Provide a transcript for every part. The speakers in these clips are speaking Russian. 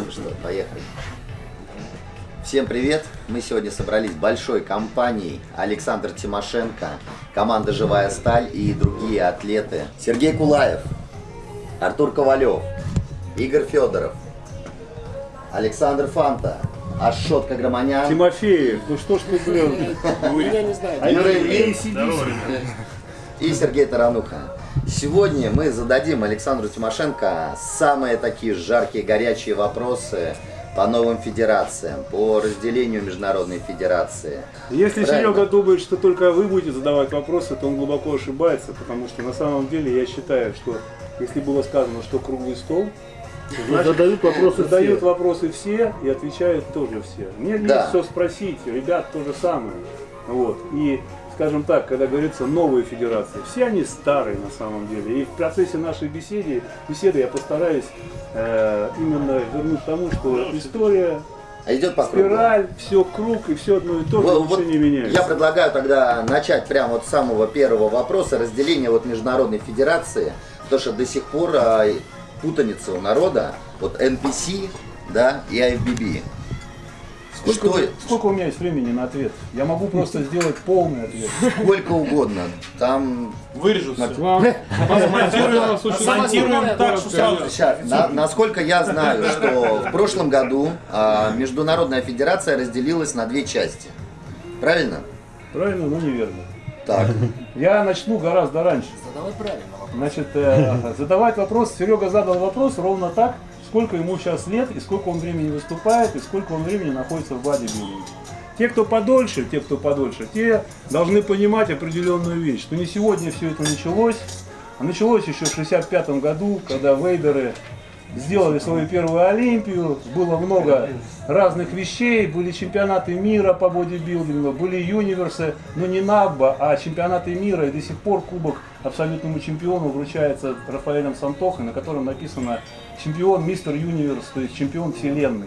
Ну что, поехали. Всем привет! Мы сегодня собрались большой компанией Александр Тимошенко, команда «Живая сталь» и другие атлеты. Сергей Кулаев, Артур Ковалев, Игорь Федоров, Александр Фанта, Ашот Каграманян, Тимофеев, ну что ж ты, блин, Я не знаю. и Сергей Тарануха. Сегодня мы зададим Александру Тимошенко самые такие жаркие, горячие вопросы по новым федерациям, по разделению международной федерации. Если Правильно. Серега думает, что только вы будете задавать вопросы, то он глубоко ошибается, потому что на самом деле я считаю, что если было сказано, что круглый стол, то значит, задают вопросы задают все. вопросы все и отвечают тоже все. Мне Да. есть что спросить, ребят то же самое. Вот. И, скажем так, когда говорится новые федерации, все они старые на самом деле. И в процессе нашей беседы, беседы я постараюсь э, именно вернуть к тому, что история, А идет по кругу. спираль, все круг и все одно и то же, Вот- ничего вот не меняется. Я предлагаю тогда начать прямо вот с самого первого вопроса, разделения вот международной федерации, потому что до сих пор а, путаница у народа, вот NPC, да, и IFBB. Сколько, Что, сколько у меня есть времени на ответ? Я могу просто сделать полный ответ. сколько угодно, там Вырежу все. Смонтируем Смонтируем так, что сразу. Сейчас, на- насколько я знаю, что в прошлом году а, Международная Федерация разделилась на две части. Правильно? Правильно, но неверно. Так. Я начну гораздо раньше. Задавай правильно. Значит, э, задавать вопрос, Серега задал вопрос ровно так, сколько ему сейчас лет, и сколько он времени выступает, и сколько он времени находится в бодибилдинге. Те, кто подольше, те, кто подольше, те должны понимать определенную вещь, что не сегодня все это началось, а началось еще в 65 году, когда вейдеры сделали свою первую Олимпию, было много разных вещей, были чемпионаты мира по бодибилдингу, были юниверсы, но не НАБА, а чемпионаты мира, и до сих пор кубок абсолютному чемпиону вручается Рафаэлем Сантохой, на котором написано чемпион мистер юниверс, то есть чемпион вселенной.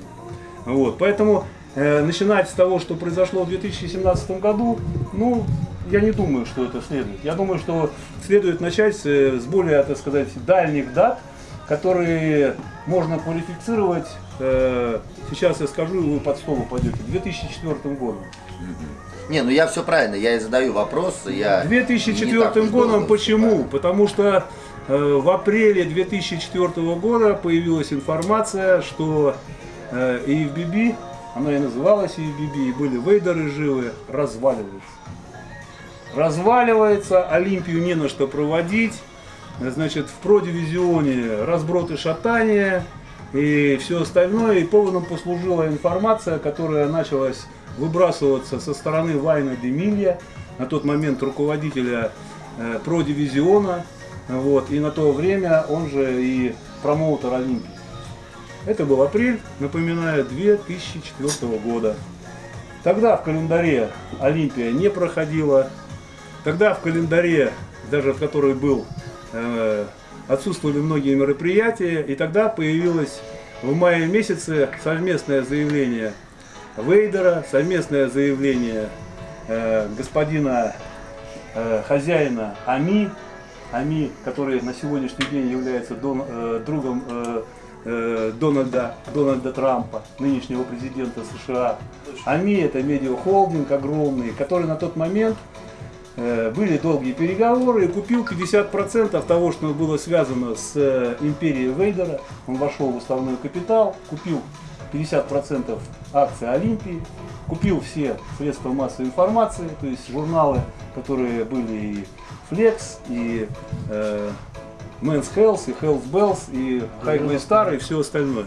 Вот, поэтому э, начинать с того, что произошло в 2017 году, ну, я не думаю, что это следует. Я думаю, что следует начать с, э, более, так сказать, дальних дат, которые можно квалифицировать, э, сейчас я скажу, и вы под стол упадете, 2004 годом. Не, ну я все правильно, я и задаю вопрос. Я не 2004 так уж годом почему? Потому что э, в апреле 2004 года появилась информация, что э, EFBB, она и называлась EFBB, и были вейдеры живы, разваливается. Разваливается, Олимпию не на что проводить, значит, в продивизионе разброд и шатание, и все остальное, и поводом послужила информация, которая началась выбрасываться со стороны Вайна Демилья, на тот момент руководителя э, продивизиона, вот, и на то время он же и промоутер Олимпии. Это был апрель, напоминаю, 2004 года. Тогда в календаре Олимпия не проходила. Тогда в календаре, даже в который был, отсутствовали многие мероприятия. И тогда появилось в мае месяце совместное заявление Вейдера, совместное заявление э, господина э, хозяина Ами, Ами, который на сегодняшний день является э, другом э, э, Дональда, Дональда Трампа, нынешнего президента США. АМИ это медиахолдинг огромный, который на тот момент э, были долгие переговоры и купил 50% того, что было связано с э, империей Вейдера. Он вошел в уставной капитал, купил 50% акций Олимпии, купил все средства массовой информации, то есть журналы, которые были и Flex, и э, Men's Health, и Health Bells, и Highway Star, и все остальное.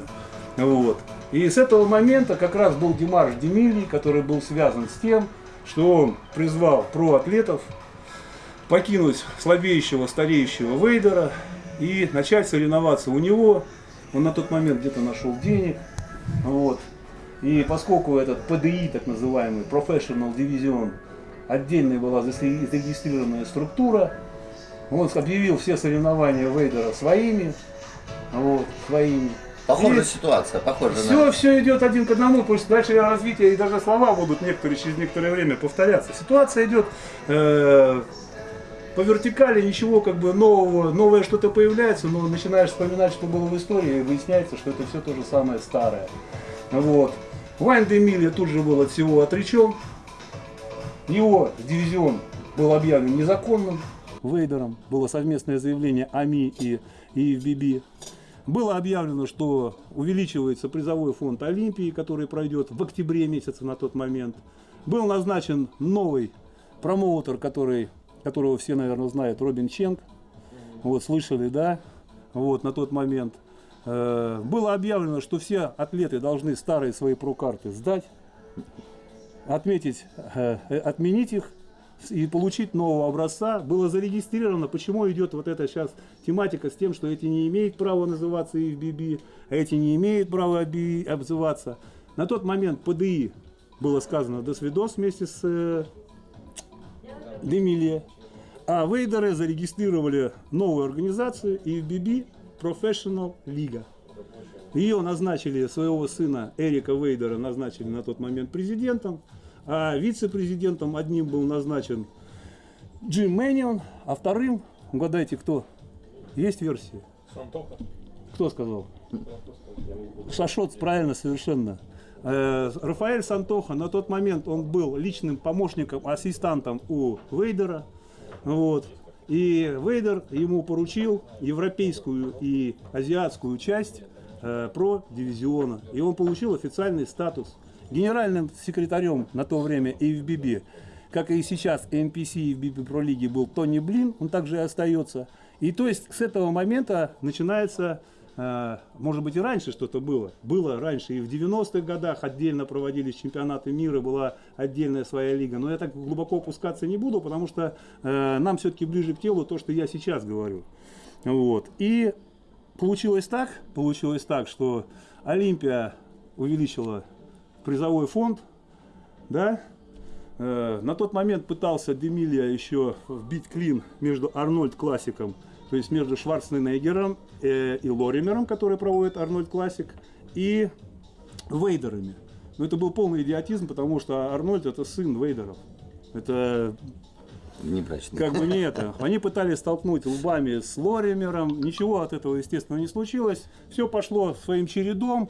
Вот. И с этого момента как раз был Димаш Демильи, который был связан с тем, что он призвал проатлетов покинуть слабеющего, стареющего Вейдера и начать соревноваться у него. Он на тот момент где-то нашел денег. Вот. И поскольку этот ПДИ, так называемый Professional Division, отдельная была заре- зарегистрированная структура, он объявил все соревнования Вейдера своими. Вот, своими. Похожая И- ситуация, похоже все, на... все идет один к одному, что дальше развитие и даже слова будут некоторые через некоторое время повторяться. Ситуация идет э, по вертикали ничего как бы нового, новое что-то появляется, но начинаешь вспоминать, что было в истории, и выясняется, что это все то же самое старое. Вот. Вайн Демилья тут же был от всего отречен. Его дивизион был объявлен незаконным. Вейдером было совместное заявление АМИ и ИФББ. Было объявлено, что увеличивается призовой фонд Олимпии, который пройдет в октябре месяце на тот момент. Был назначен новый промоутер, который, которого все, наверное, знают, Робин Ченг. Вот, слышали, да? Вот, на тот момент. Э, было объявлено, что все атлеты должны старые свои прокарты сдать, отметить, э, отменить их и получить нового образца. Было зарегистрировано, почему идет вот эта сейчас тематика с тем, что эти не имеют права называться ИФББ, а эти не имеют права обзываться. На тот момент ПДИ было сказано «до свидос» вместе с э, Демилье. А Вейдеры зарегистрировали новую организацию ИФББ Professional Liga. Ее назначили, своего сына Эрика Вейдера назначили на тот момент президентом, а вице-президентом одним был назначен Джим Мэнион, а вторым, угадайте кто? Есть версии? Сантоха. Кто сказал? Шашот, правильно, совершенно. Э, Рафаэль Сантоха, на тот момент он был личным помощником, ассистантом у Вейдера. Вот. И Вейдер ему поручил европейскую и азиатскую часть э, про дивизиона. И он получил официальный статус. Генеральным секретарем на то время ИФББ, как и сейчас NPC ИФББ Про Лиги был Тони Блин, он также и остается. И то есть с этого момента начинается а, может быть и раньше что-то было. Было раньше и в 90-х годах отдельно проводились чемпионаты мира, была отдельная своя лига. Но я так глубоко опускаться не буду, потому что э, нам все-таки ближе к телу то, что я сейчас говорю. Вот. И получилось так, получилось так, что Олимпия увеличила призовой фонд, да, э, на тот момент пытался Демилия еще вбить клин между Арнольд Классиком то есть между Шварценеггером э, и Лоримером, который проводит Арнольд Классик, и Вейдерами. Но это был полный идиотизм, потому что Арнольд это сын Вейдеров. Это Неправильно. как бы не это. Они пытались столкнуть лбами с Лоримером. Ничего от этого, естественно, не случилось. Все пошло своим чередом.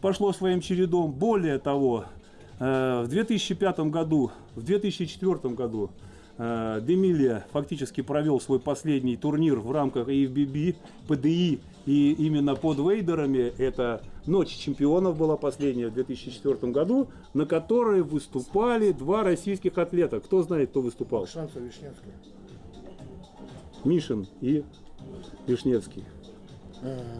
Пошло своим чередом. Более того, э, в 2005 году, в 2004 году Э, Демилия фактически провел свой последний турнир в рамках IFBB, ПДИ, и именно под Вейдерами это Ночь чемпионов была последняя в 2004 году, на которой выступали два российских атлета. Кто знает, кто выступал? Шансов Вишневский. Мишин и Вишневский.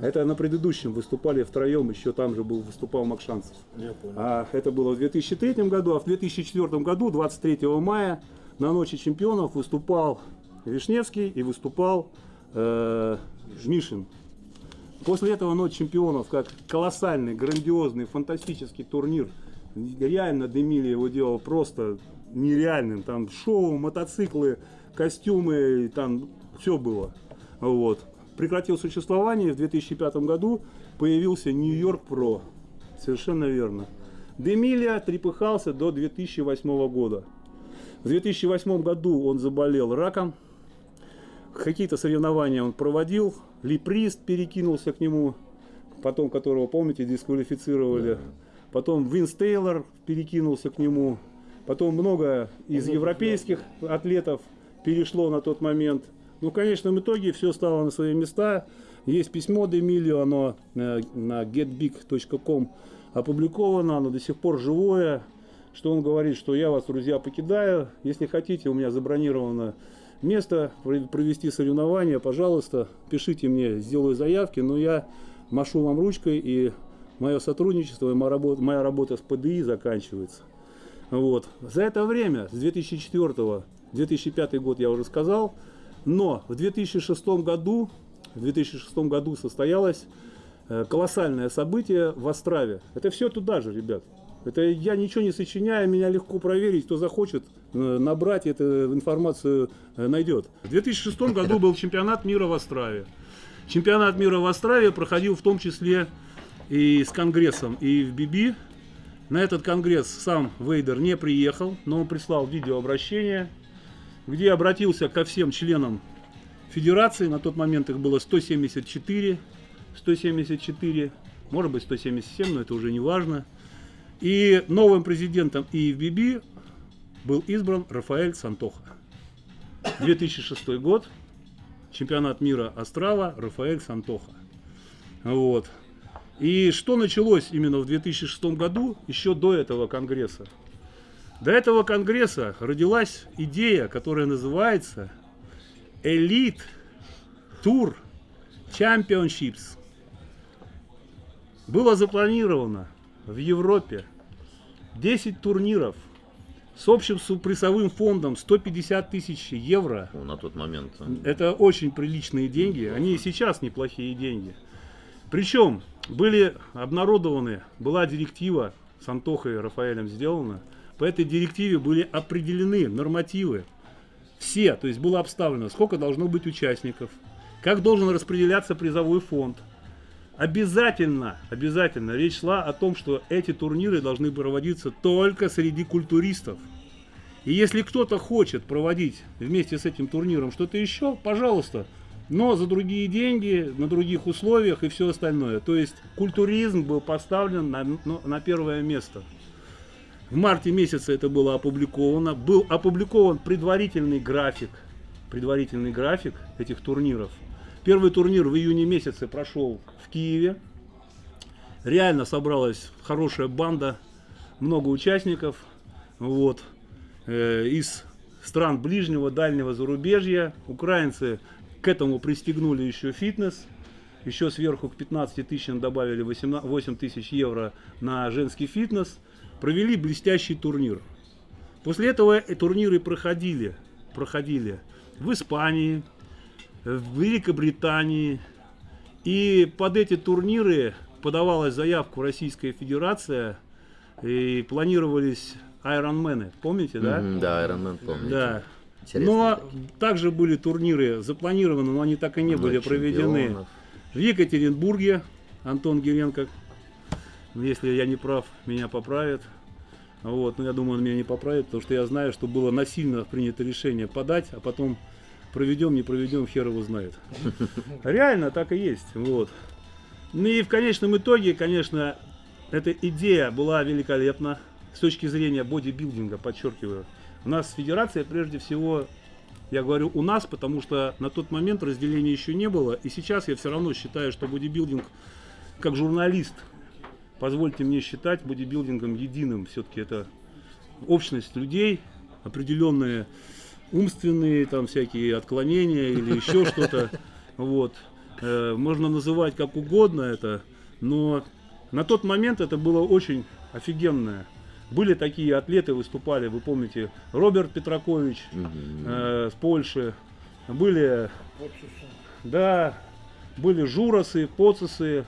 Это на предыдущем выступали втроем, еще там же был, выступал Макшанцев. Я понял. А это было в 2003 году, а в 2004 году, 23 мая, на Ночи чемпионов выступал Вишневский и выступал э, Мишин. После этого Ночь чемпионов, как колоссальный, грандиозный, фантастический турнир, реально Демили его делал просто нереальным. Там шоу, мотоциклы, костюмы, там все было. Вот. Прекратил существование, в 2005 году появился Нью-Йорк Про. Совершенно верно. Демилия трепыхался до 2008 года. В 2008 году он заболел раком. Какие-то соревнования он проводил. Липрист перекинулся к нему, потом которого, помните, дисквалифицировали. Потом Винс Тейлор перекинулся к нему. Потом много из европейских атлетов перешло на тот момент. Ну, в конечном итоге все стало на свои места. Есть письмо Демилио, оно э, на getbig.com опубликовано, оно до сих пор живое что он говорит, что я вас, друзья, покидаю. Если хотите, у меня забронировано место провести соревнования, пожалуйста, пишите мне, сделаю заявки, но я машу вам ручкой, и мое сотрудничество, и моя работа, моя работа с ПДИ заканчивается. Вот. За это время, с 2004 2005 год я уже сказал, но в 2006 году, в 2006 году состоялось э, колоссальное событие в Острове. Это все туда же, ребят. Это я ничего не сочиняю, меня легко проверить, кто захочет э, набрать эту информацию э, найдет. В 2006 году был чемпионат мира в Острове. Чемпионат мира в Острове проходил в том числе и с конгрессом и в БИБИ. На этот конгресс сам Вейдер не приехал, но он прислал видеообращение. Где обратился ко всем членам федерации. На тот момент их было 174. 174, может быть 177, но это уже не важно. И новым президентом ИФББ был избран Рафаэль Сантоха. 2006 год, чемпионат мира Астрала, Рафаэль Сантоха. Вот. И что началось именно в 2006 году, еще до этого конгресса? До этого конгресса родилась идея, которая называется Elite Tour Championships. Было запланировано в Европе 10 турниров с общим призовым фондом 150 тысяч евро. Ну, на тот момент. Это очень приличные деньги. Они и сейчас неплохие деньги. Причем были обнародованы, была директива с Антохой и Рафаэлем сделана. По этой директиве были определены нормативы. Все, то есть было обставлено, сколько должно быть участников, как должен распределяться призовой фонд. Обязательно, обязательно речь шла о том, что эти турниры должны проводиться только среди культуристов. И если кто-то хочет проводить вместе с этим турниром что-то еще, пожалуйста, но за другие деньги, на других условиях и все остальное. То есть культуризм был поставлен на, на первое место. В марте месяце это было опубликовано. Был опубликован предварительный график, предварительный график этих турниров. Первый турнир в июне месяце прошел в Киеве. Реально собралась хорошая банда, много участников. Вот. Э, из стран ближнего, дальнего зарубежья. Украинцы к этому пристегнули еще фитнес. Еще сверху к 15 тысячам добавили 8 тысяч евро на женский фитнес. Провели блестящий турнир. После этого турниры проходили, проходили в Испании, в Великобритании. И под эти турниры подавалась заявку Российская Федерация. И планировались Айронмены. Помните, да? Mm -hmm, да, Айронмен помните. Да. Но также были турниры запланированы, но они так и не Ночь были проведены. Чемпионов. В Екатеринбурге Антон Геренко, если я не прав, меня поправит. Вот, но я думаю, он меня не поправит, потому что я знаю, что было насильно принято решение подать, а потом проведем, не проведем, хер его знает. Реально так и есть. Вот. Ну и в конечном итоге, конечно, эта идея была великолепна с точки зрения бодибилдинга, подчеркиваю. У нас федерация, прежде всего, я говорю у нас, потому что на тот момент разделения еще не было. И сейчас я все равно считаю, что бодибилдинг, как журналист, позвольте мне считать бодибилдингом единым. Все-таки это общность людей, определенные умственные там всякие отклонения или еще что-то. Вот. Э, можно называть как угодно это, но на тот момент это было очень офигенное были такие атлеты, выступали, вы помните, Роберт Петракович э, с Польши, были, да, были Журосы, Поцесы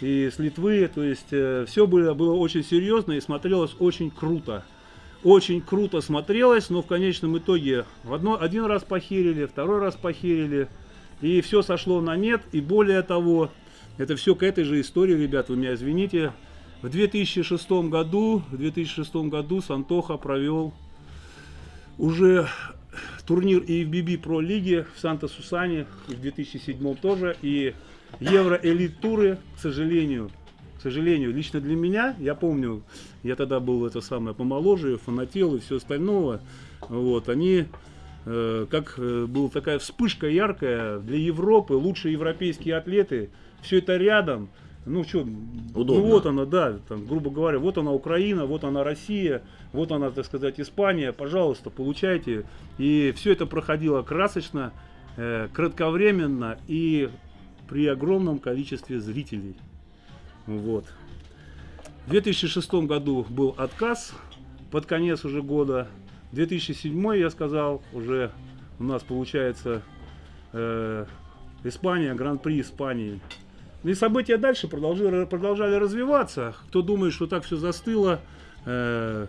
и с Литвы, то есть э, все было, было очень серьезно и смотрелось очень круто. Очень круто смотрелось, но в конечном итоге в одно, один раз похерили, второй раз похерили, и все сошло на нет, и более того, это все к этой же истории, ребят, вы меня извините, в 2006 году, в 2006 году Сантоха провел уже турнир EFBB Pro лиги в Санта-Сусане, в 2007 тоже, и Евро Элит Туры, к сожалению, к сожалению, лично для меня, я помню, я тогда был это самое помоложе, фанател и все остальное, вот, они, э, как э, была такая вспышка яркая для Европы, лучшие европейские атлеты, все это рядом, ну что, ну вот она, да, там, грубо говоря, вот она Украина, вот она Россия, вот она, так сказать, Испания, пожалуйста, получайте. И все это проходило красочно, э, кратковременно и при огромном количестве зрителей. Вот. В 2006 году был отказ под конец уже года. 2007 я сказал, уже у нас получается э, Испания, Гран-при Испании. И события дальше продолжали, продолжали развиваться. Кто думает, что так все застыло, э,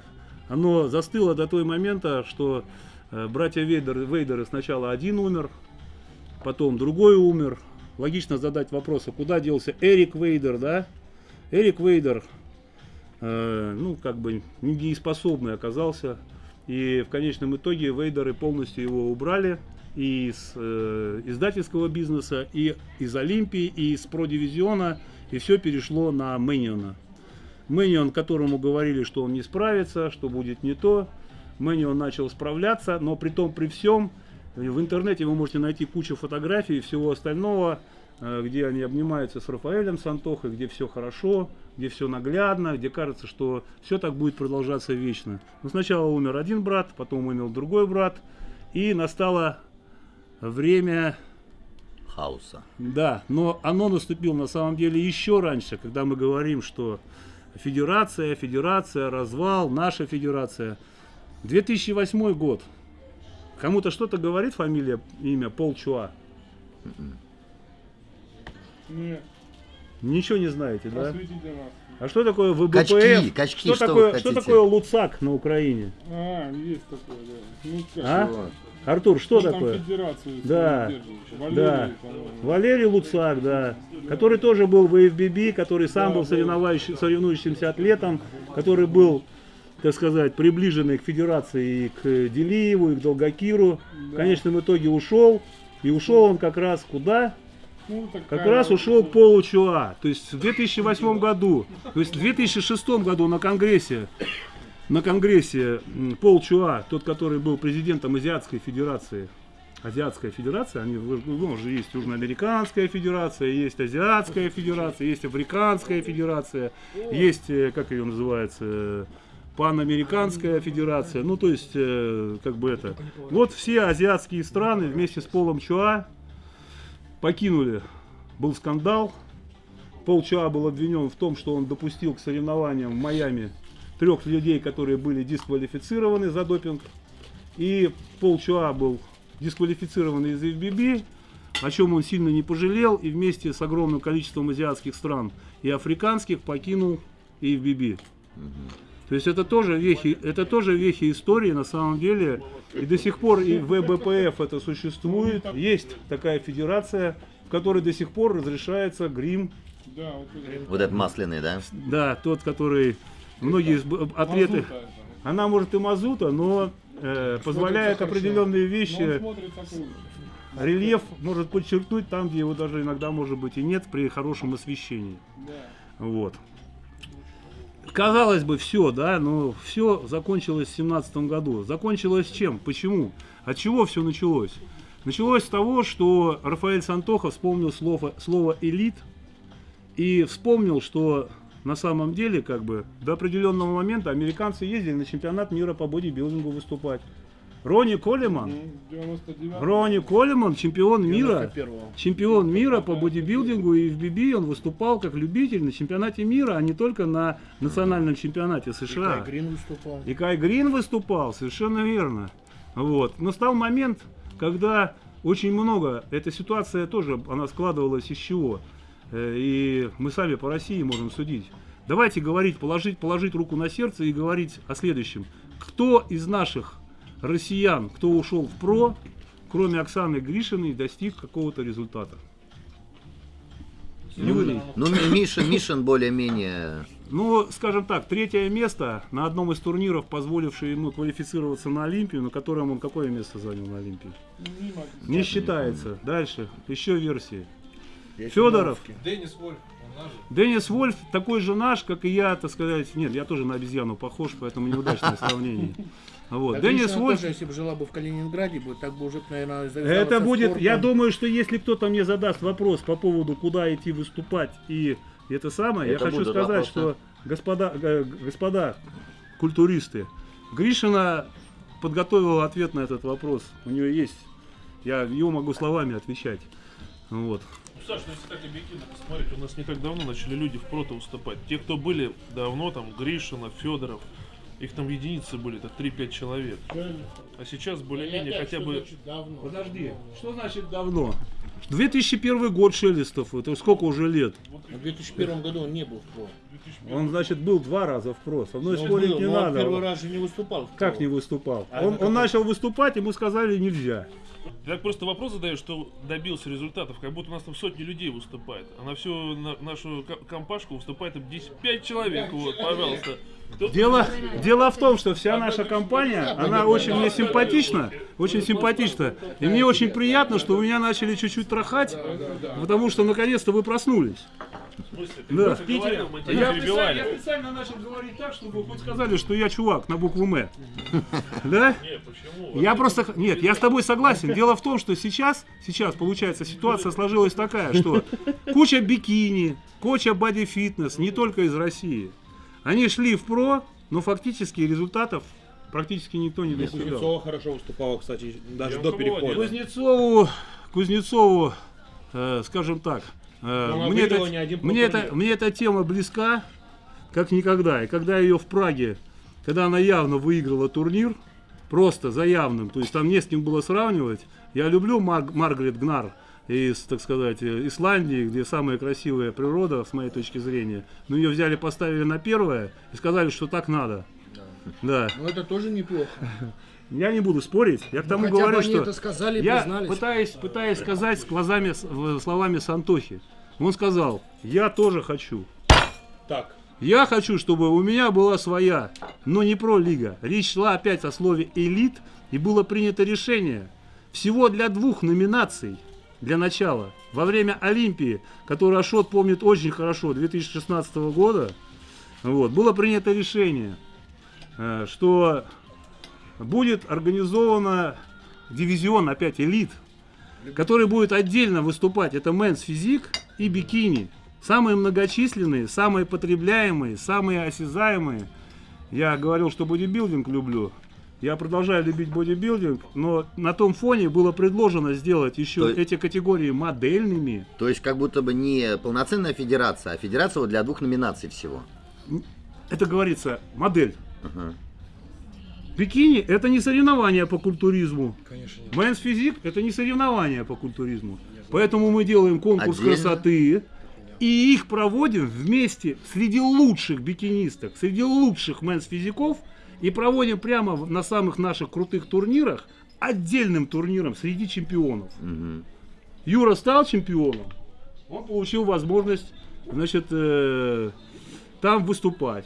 оно застыло до той момента, что э, братья Вейдер, Вейдеры сначала один умер, потом другой умер. Логично задать вопрос, а куда делся Эрик Вейдер, да? Эрик Вейдер, э, ну, как бы недееспособный оказался. И в конечном итоге Вейдеры полностью его убрали из э, издательского бизнеса, и из Олимпии, и из Продивизиона, и все перешло на Мэниона. Мэнион, которому говорили, что он не справится, что будет не то. Мэнион начал справляться, но при том, при всем, в интернете вы можете найти кучу фотографий и всего остального, э, где они обнимаются с Рафаэлем Сантохой, где все хорошо, где все наглядно, где кажется, что все так будет продолжаться вечно. Но сначала умер один брат, потом умер другой брат, и настало время Хаоса. да, но оно наступило на самом деле еще раньше, когда мы говорим, что федерация, федерация, развал, наша федерация. 2008 год. Кому-то что-то говорит фамилия, имя Пол Чуа? Нет, Ничего не знаете, да? А что такое ВБПФ? Качки, качки, что, что такое, вы что хотите? такое Луцак на Украине? А, есть такое, да. Ну, как А? его? Артур, что Ну, там такое? федерацию Да. держит. Да. Валерий, по-моему. Валерий Луцак, да. Который тоже был в ИФББ, который сам был соревнующий- соревнующимся атлетом, который был, так сказать, приближенный к федерации и к Делиеву, и к Долгокиру. В конечном итоге ушел. И ушел он как раз куда? Ну, Как раз ушел к Полу Чуа. То есть в 2008 году, то есть в 2006 году на Конгрессе, на Конгрессе Пол Чуа, тот, который был президентом Азиатской Федерации, Азиатская Федерация, они, ну, уже есть Южноамериканская Федерация, есть Азиатская Федерация, есть Африканская Федерация, есть, э, как ее называется, Панамериканская Федерация, ну то есть, э, как бы это. Вот все азиатские страны вместе с Полом Чуа покинули. Был скандал. Пол Чуа был обвинен в том, что он допустил к соревнованиям в Майами трех людей, которые были дисквалифицированы за допинг. И Пол Чуа был дисквалифицирован из ФББ, о чем он сильно не пожалел, и вместе с огромным количеством азиатских стран и африканских покинул ФББ. То есть это тоже вехи, это тоже вехи истории на самом деле. И до сих пор и в ВБПФ это существует. Есть такая федерация, в которой до сих пор разрешается грим. Да, вот это. Вот этот масляный, да? Да, тот, который многие это. Она может и мазута, но э, позволяет определенные вещи. Рельеф может подчеркнуть там, где его даже иногда может быть и нет при хорошем освещении. Да. Вот. Казалось бы, все, да, но все закончилось в семнадцатом году. Закончилось чем? Почему? От чего все началось? Началось с того, что Рафаэль Сантоха вспомнил слово, слово элит и вспомнил, что на самом деле, как бы, до определенного момента американцы ездили на чемпионат мира по бодибилдингу выступать. Ронни Коллиман, Ну, 99 Ронни Коллиман, чемпион мира, 91-го. чемпион мира по бодибилдингу и в ББ он выступал как любитель на чемпионате мира, а не только на национальном чемпионате США. Кай Грин выступал. И Кай Грин выступал, совершенно верно. Вот. Но стал момент, когда очень много, эта ситуация тоже, она складывалась из чего? Э, И мы сами по России можем судить. Давайте говорить, положить, положить руку на сердце и говорить о следующем. Кто из наших россиян, кто ушел в ПРО, кроме Оксаны Гришиной, достиг какого-то результата? Юрий. Ну, Ми- Мишин, Мишин более-менее... Ну, скажем так, третье место на одном из турниров, позволившее ему квалифицироваться на Олимпию, на котором он какое место занял на Олимпии? Не считается. Дальше. Еще версии. Есть Федоров. Денис Вольф, он наш же. Денис Вольф такой же наш, как и я, так сказать. Нет, я тоже на обезьяну похож, поэтому неудачное сравнение. Вот. А Денис Гришина Вольф. тоже, если бы жила бы в Калининграде, бы так бы уже, наверное, Это будет, я думаю, что если кто-то мне задаст вопрос по поводу, куда идти выступать и это самое, Это я хочу сказать, вопросы. что господа, э, господа культуристы, Гришина подготовила ответ на этот вопрос. У нее есть, я ее могу словами отвечать. Вот. Ну, Саш, ну если так объективно посмотреть, у нас не так давно начали люди в прото выступать. Те, кто были давно, там, Гришина, Федоров, их там единицы были, это 3-5 человек. А сейчас более-менее хотя бы... Подожди, что значит давно? 2001 год Шелестов, это сколько уже лет? В 2001 году он не был в ПРО. Он, значит, был два раза в ПРО. Со мной Но спорить был, не он надо. первый раз же не выступал в Как не выступал? А он он начал выступать, ему сказали нельзя. Ты так просто вопрос задаешь, что добился результатов, как будто у нас там сотни людей выступает. А на всю на- нашу ко- компашку выступает там 10, 5 человек, вот, пожалуйста. Дело, дело в том, что вся наша компания, она очень мне симпатична, очень симпатична. И мне очень приятно, что вы меня начали чуть-чуть трахать, потому что наконец-то вы проснулись. Да. В Питере мы тебя Я специально, я специально начал говорить так, чтобы хоть сказали, что я чувак на букву М. Да? Не, почему? Я просто... Нет, я с тобой согласен. Дело в том, что сейчас, сейчас, получается, ситуация сложилась такая, что куча бикини, куча боди-фитнес, не только из России. Они шли в про, но фактически результатов практически никто не достигал. Кузнецова хорошо выступала, кстати, даже Я до перехода. Кузнецову, Кузнецову, э, скажем так, э, мне, это- мне, это, мне эта тема близка, как никогда. И когда ее в Праге, когда она явно выиграла турнир, просто за явным, то есть там не с кем было сравнивать. Я люблю Мар- Маргарет Гнар из, так сказать, э, Исландии, где самая красивая природа, с моей точки зрения. Но ее взяли, поставили на первое и сказали, что так надо. Да. Ну это тоже неплохо. Я не буду спорить. Я к тому хотя бы говорю, они что это сказали я признались. пытаюсь, пытаюсь сказать с глазами, словами Сантохи. Он сказал, я тоже хочу. Так, Я хочу, чтобы у меня была своя, но не про-лига. Речь шла опять о слове элит, и было принято решение всего для двух номинаций для начала. Во время Олимпии, которую Ашот помнит очень хорошо, 2016 года, вот, было принято решение, э, что будет организована дивизион опять элит, который будет отдельно выступать. Это мэнс физик и бикини. Самые многочисленные, самые потребляемые, самые осязаемые. Я говорил, что бодибилдинг люблю. Я продолжаю любить бодибилдинг, но на том фоне было предложено сделать еще То эти категории модельными. То есть как будто бы не полноценная федерация, а федерация вот для двух номинаций всего. Это говорится модель. Ага. Бикини это не соревнование по культуризму. конечно, нет. Men's physique это не соревнование по культуризму. Поэтому мы делаем конкурс Отдельно? красоты и их проводим вместе среди лучших бикинисток, среди лучших men's physique ов и проводим прямо на самых наших крутых турнирах отдельным турниром среди чемпионов. Мгм. Юра стал чемпионом, он получил возможность, значит, э, там выступать.